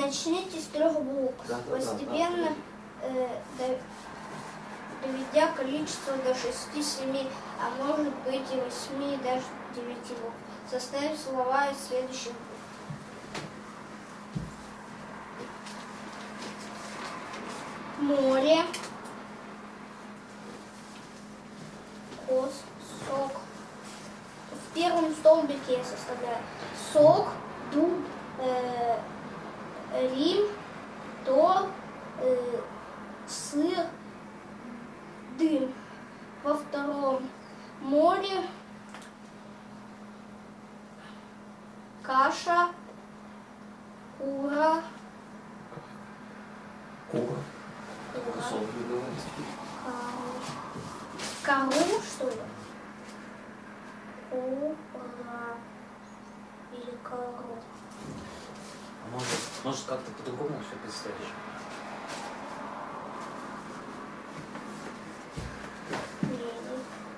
Начните с трех букв, Да, постепенно да, э, до- доведя количество до 6-7, а может быть и 8, и даже 9 букв. Составив слова из следующих букв. Море, кос, сок. В первом столбике я составляю сок, дуб, э, Рим, Тор, э, сыр, дым. Во втором море, каша, кура, Кура. кура, кару, что ли? Кура или кару. Может, как-то по-другому все представишь?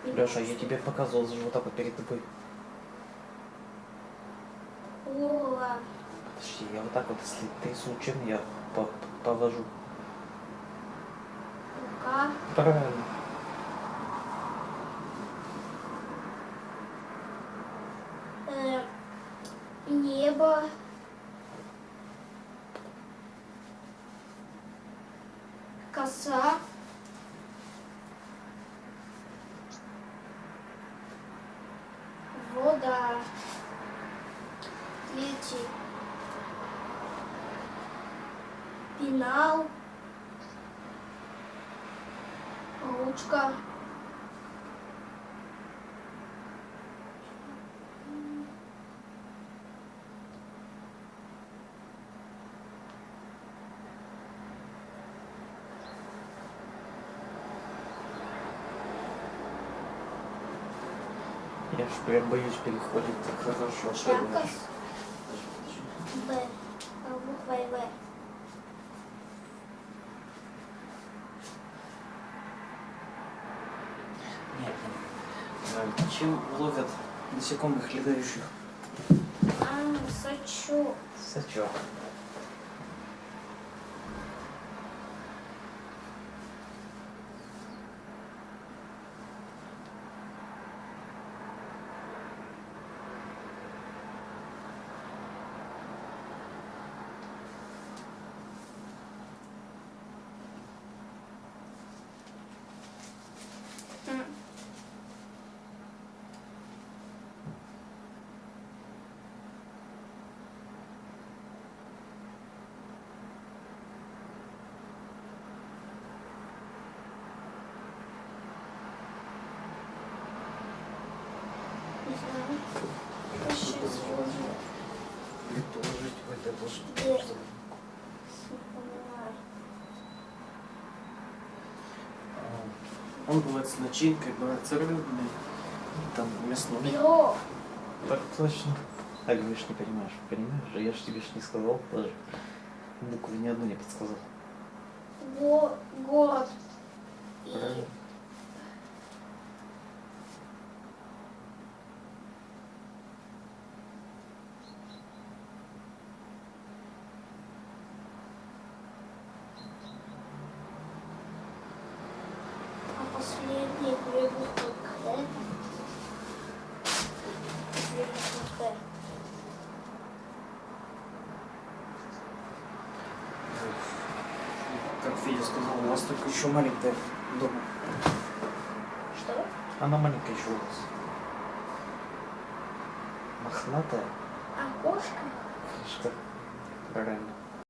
Леша, я тебе показывал же вот так вот перед тобой. Кура. Подожди, я вот так вот, если ты случайно, я по- повожу. Рука. Правильно. э, небо, коса, вода, третий, пенал, ручка, Я ж прям боюсь переходить так хорошо. особенно. Якось. Б. Буква В. Нет, нет. Э, Чем ловят насекомых летающих? А, сачок. Сачок. Возьму. Предположить, это должно Он бывает с начинкой, бывает с рыбной, там мясной. Перо. Так точно. А говоришь, не понимаешь. Понимаешь? Я же тебе ж не сказал даже. Буквы ни одну не подсказал. Го- город. Правильно. Как Федя сказал, у вас только еще маленькая дома. Что? Она маленькая еще у вас. Мохнатая. А кошка? Что? Правильно.